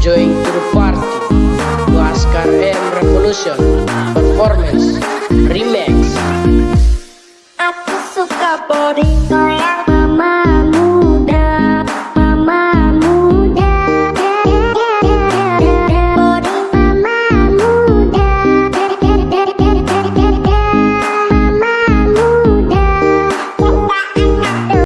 join to the party Oscar M Revolution Performance Remix Aku suka body.